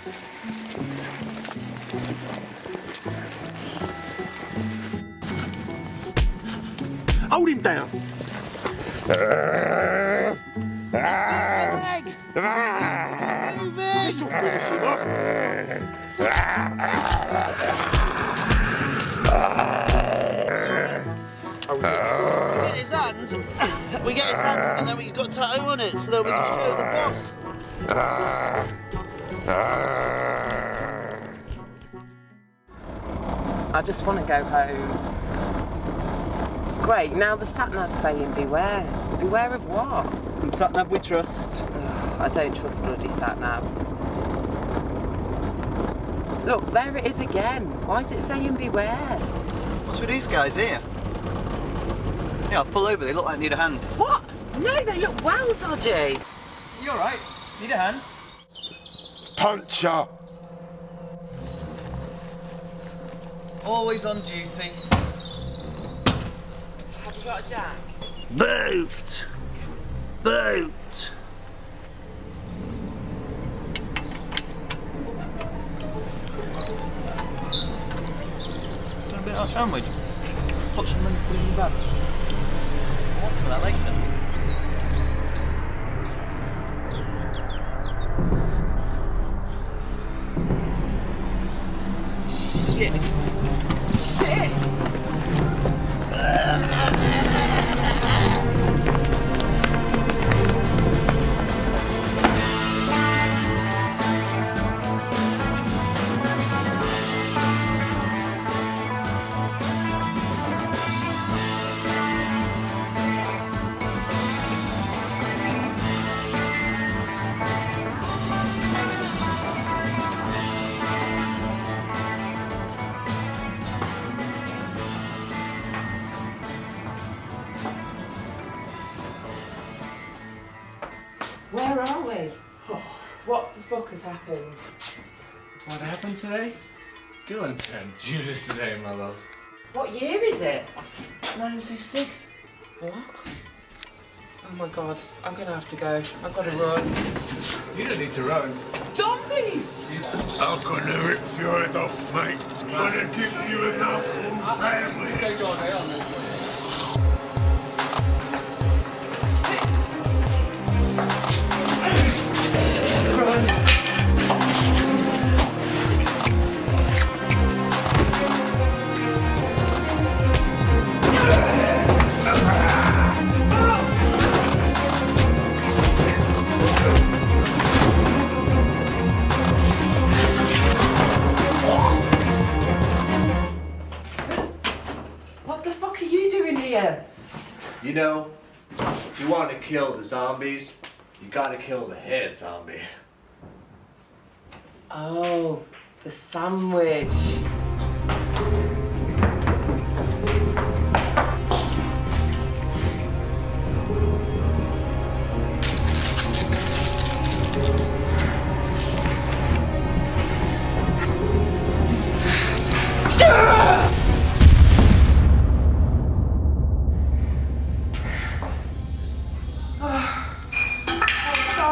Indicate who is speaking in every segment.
Speaker 1: Hold him down.
Speaker 2: We get his hand, we get his and then we got tattoo on it, so then we can show the boss.
Speaker 3: I just want to go home. Great, now the sat nav's saying beware. Beware of what?
Speaker 2: And sat nav we trust.
Speaker 3: Ugh, I don't trust bloody sat navs. Look, there it is again. Why is it saying beware?
Speaker 2: What's with these guys here? Yeah, I'll pull over, they look like they need a hand.
Speaker 3: What? No, they look well dodgy.
Speaker 2: You alright? Need a hand?
Speaker 1: Puncher.
Speaker 2: Always on duty.
Speaker 3: Have you got a jack?
Speaker 1: Boot. Boot.
Speaker 2: Want a bit of our sandwich? Put some in put it in the bag. I want some of that later.
Speaker 3: Shit. Shit! Where are we? What the fuck has happened?
Speaker 4: What happened today? Dylan turned Judas today, my love.
Speaker 3: What year is it?
Speaker 4: 966.
Speaker 3: What? Oh my god, I'm gonna have to go. I've gotta run.
Speaker 4: You don't need to run.
Speaker 3: Zombies!
Speaker 1: I'm gonna rip your head off, mate. I'm gonna give you enough family.
Speaker 4: Take all day on
Speaker 3: you doing here?
Speaker 4: You know, if you want to kill the zombies, you gotta kill the head zombie.
Speaker 3: Oh, the sandwich.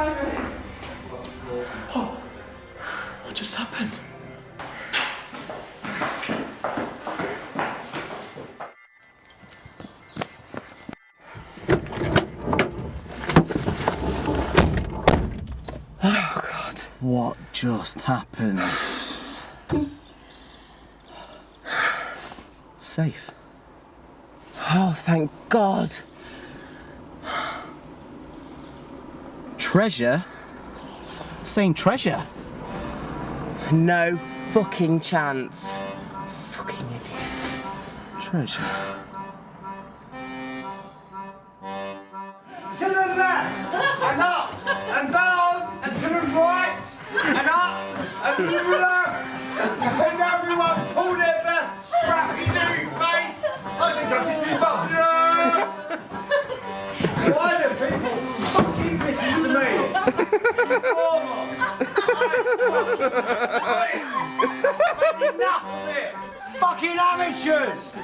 Speaker 4: Oh, what just happened? Oh God.
Speaker 2: What just happened? Safe.
Speaker 3: Oh, thank God.
Speaker 2: Treasure? Saying treasure?
Speaker 3: No fucking chance. Fucking idiot.
Speaker 2: Treasure.
Speaker 5: To the left and up and down and to the right and up and to the left enough of it. Fucking amateurs!